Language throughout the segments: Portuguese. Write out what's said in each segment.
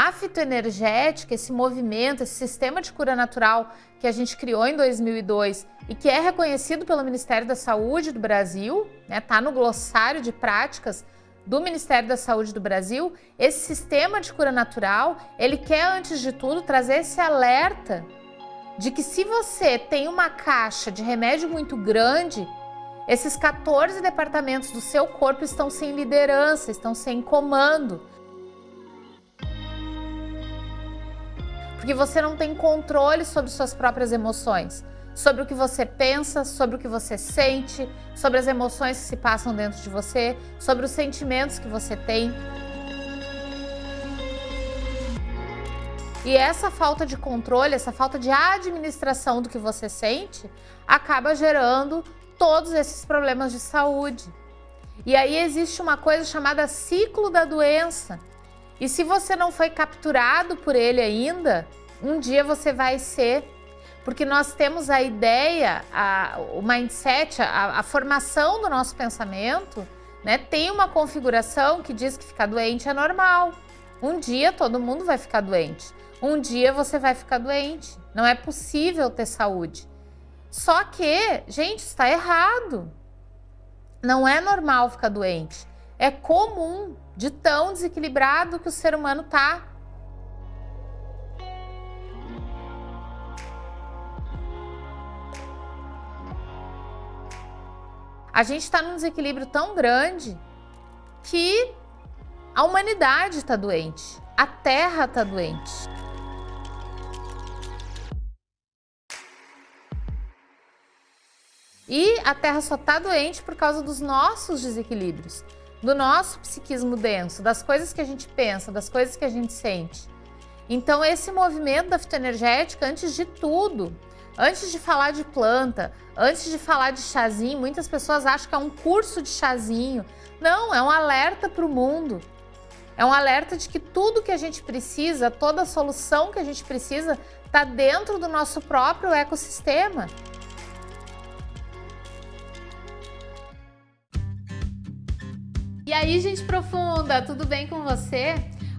A fitoenergética, esse movimento, esse sistema de cura natural que a gente criou em 2002 e que é reconhecido pelo Ministério da Saúde do Brasil, né, tá no glossário de práticas do Ministério da Saúde do Brasil, esse sistema de cura natural, ele quer, antes de tudo, trazer esse alerta de que se você tem uma caixa de remédio muito grande, esses 14 departamentos do seu corpo estão sem liderança, estão sem comando. Porque você não tem controle sobre suas próprias emoções sobre o que você pensa, sobre o que você sente, sobre as emoções que se passam dentro de você, sobre os sentimentos que você tem. E essa falta de controle, essa falta de administração do que você sente, acaba gerando todos esses problemas de saúde. E aí existe uma coisa chamada ciclo da doença. E se você não foi capturado por ele ainda, um dia você vai ser porque nós temos a ideia, a, o mindset, a, a formação do nosso pensamento, né, tem uma configuração que diz que ficar doente é normal. Um dia todo mundo vai ficar doente. Um dia você vai ficar doente. Não é possível ter saúde. Só que, gente, está errado. Não é normal ficar doente. É comum de tão desequilibrado que o ser humano está. A gente está num desequilíbrio tão grande que a humanidade está doente, a Terra está doente. E a Terra só está doente por causa dos nossos desequilíbrios, do nosso psiquismo denso, das coisas que a gente pensa, das coisas que a gente sente. Então esse movimento da fitoenergética, antes de tudo, Antes de falar de planta, antes de falar de chazinho, muitas pessoas acham que é um curso de chazinho. Não, é um alerta para o mundo. É um alerta de que tudo que a gente precisa, toda a solução que a gente precisa, está dentro do nosso próprio ecossistema. E aí, gente profunda, tudo bem com você?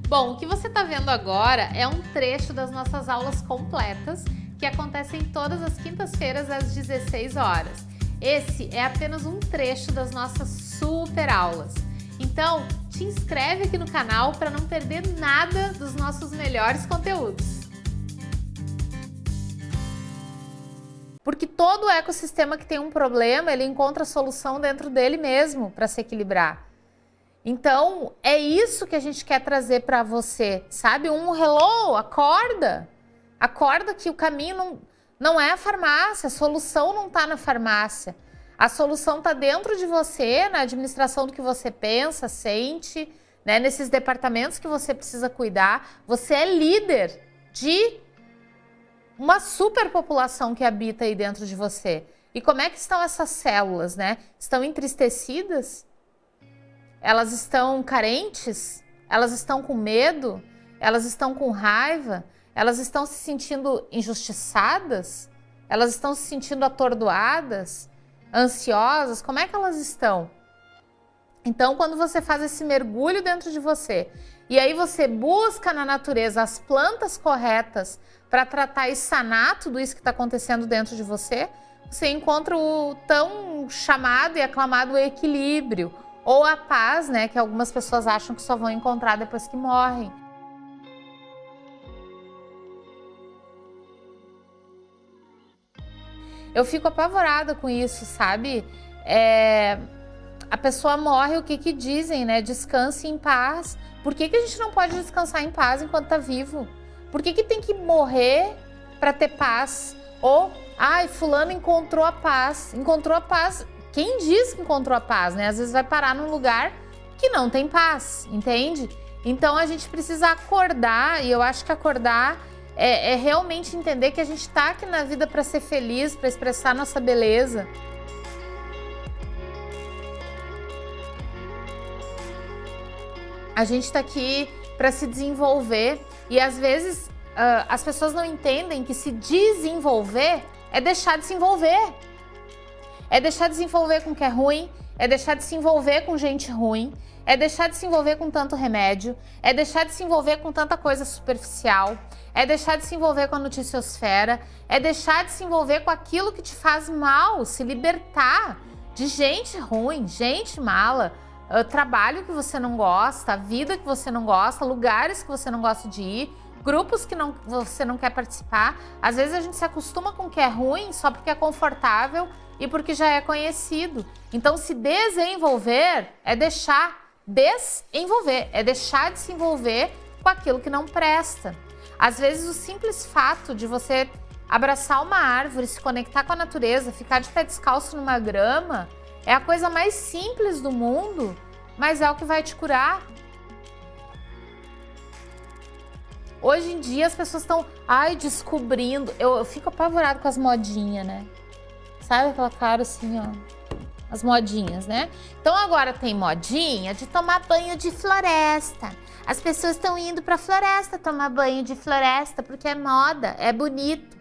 Bom, o que você está vendo agora é um trecho das nossas aulas completas que acontecem todas as quintas-feiras às 16 horas. Esse é apenas um trecho das nossas super aulas. Então, te inscreve aqui no canal para não perder nada dos nossos melhores conteúdos. Porque todo ecossistema que tem um problema, ele encontra solução dentro dele mesmo para se equilibrar. Então, é isso que a gente quer trazer para você, sabe? Um hello, acorda! Acorda que o caminho não, não é a farmácia, a solução não está na farmácia. A solução está dentro de você, na administração do que você pensa, sente, né? nesses departamentos que você precisa cuidar. Você é líder de uma superpopulação que habita aí dentro de você. E como é que estão essas células, né? Estão entristecidas? Elas estão carentes? Elas estão com medo? Elas estão com raiva? Elas estão se sentindo injustiçadas? Elas estão se sentindo atordoadas? Ansiosas? Como é que elas estão? Então, quando você faz esse mergulho dentro de você e aí você busca na natureza as plantas corretas para tratar e sanar tudo isso que está acontecendo dentro de você, você encontra o tão chamado e aclamado equilíbrio ou a paz, né, que algumas pessoas acham que só vão encontrar depois que morrem. Eu fico apavorada com isso, sabe? É, a pessoa morre, o que que dizem, né? Descanse em paz. Por que, que a gente não pode descansar em paz enquanto tá vivo? Por que, que tem que morrer para ter paz? Ou, ai, fulano encontrou a paz. Encontrou a paz. Quem diz que encontrou a paz, né? Às vezes vai parar num lugar que não tem paz, entende? Então a gente precisa acordar, e eu acho que acordar é, é realmente entender que a gente está aqui na vida para ser feliz, para expressar nossa beleza. A gente está aqui para se desenvolver e às vezes uh, as pessoas não entendem que se desenvolver é deixar de se envolver. É deixar de se envolver com o que é ruim, é deixar de se envolver com gente ruim, é deixar de se envolver com tanto remédio, é deixar de se envolver com tanta coisa superficial, é deixar de se envolver com a noticiosfera, é deixar de se envolver com aquilo que te faz mal, se libertar de gente ruim, gente mala, uh, trabalho que você não gosta, vida que você não gosta, lugares que você não gosta de ir, grupos que não, você não quer participar. Às vezes a gente se acostuma com o que é ruim só porque é confortável e porque já é conhecido. Então se desenvolver é deixar desenvolver, é deixar de se envolver com aquilo que não presta. Às vezes o simples fato de você abraçar uma árvore, se conectar com a natureza, ficar de pé descalço numa grama, é a coisa mais simples do mundo, mas é o que vai te curar. Hoje em dia as pessoas estão, ai, descobrindo. Eu, eu fico apavorado com as modinhas, né? Sabe aquela cara assim, ó as modinhas, né? Então agora tem modinha de tomar banho de floresta. As pessoas estão indo para floresta tomar banho de floresta porque é moda, é bonito.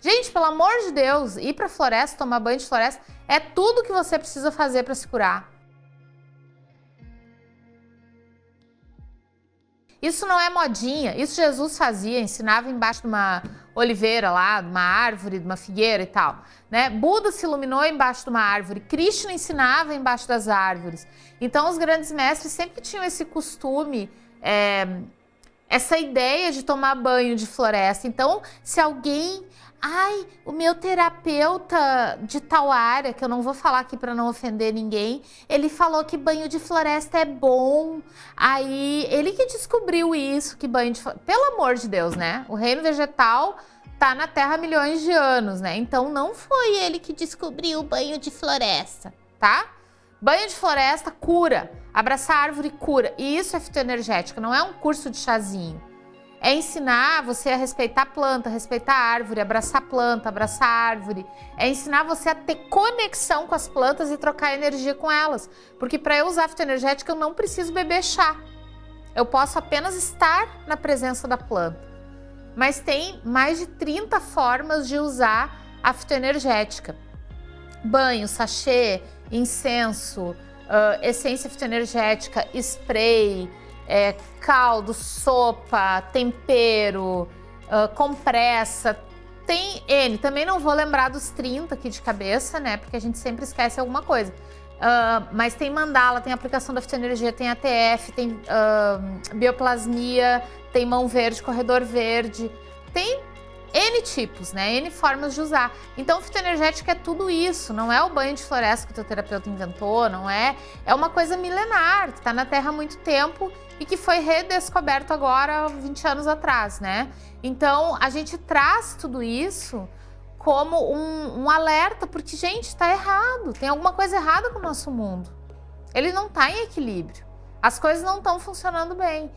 Gente, pelo amor de Deus, ir para floresta, tomar banho de floresta, é tudo que você precisa fazer para se curar. Isso não é modinha, isso Jesus fazia, ensinava embaixo de uma oliveira lá, uma árvore, uma figueira e tal. Né? Buda se iluminou embaixo de uma árvore, Krishna ensinava embaixo das árvores. Então os grandes mestres sempre tinham esse costume, é, essa ideia de tomar banho de floresta. Então se alguém Ai, o meu terapeuta de tal área, que eu não vou falar aqui para não ofender ninguém, ele falou que banho de floresta é bom. Aí, ele que descobriu isso, que banho de floresta... Pelo amor de Deus, né? O reino vegetal tá na Terra há milhões de anos, né? Então, não foi ele que descobriu o banho de floresta, tá? Banho de floresta cura. Abraçar árvore cura. E isso é fitoenergética, não é um curso de chazinho. É ensinar você a respeitar a planta, respeitar a árvore, abraçar a planta, abraçar a árvore. É ensinar você a ter conexão com as plantas e trocar energia com elas. Porque para eu usar fitoenergética eu não preciso beber chá. Eu posso apenas estar na presença da planta. Mas tem mais de 30 formas de usar a fitoenergética. Banho, sachê, incenso, uh, essência fitoenergética, spray, é, caldo, sopa, tempero, uh, compressa, tem N. Também não vou lembrar dos 30 aqui de cabeça, né? Porque a gente sempre esquece alguma coisa. Uh, mas tem mandala, tem aplicação da fitoenergia, tem ATF, tem uh, bioplasmia, tem mão verde, corredor verde. Tem N tipos, né? N formas de usar. Então, fitoenergética é tudo isso, não é o banho de floresta que o teu terapeuta inventou, não é? É uma coisa milenar, que está na Terra há muito tempo e que foi redescoberto agora 20 anos atrás, né? Então, a gente traz tudo isso como um, um alerta, porque, gente, está errado, tem alguma coisa errada com o nosso mundo. Ele não está em equilíbrio, as coisas não estão funcionando bem.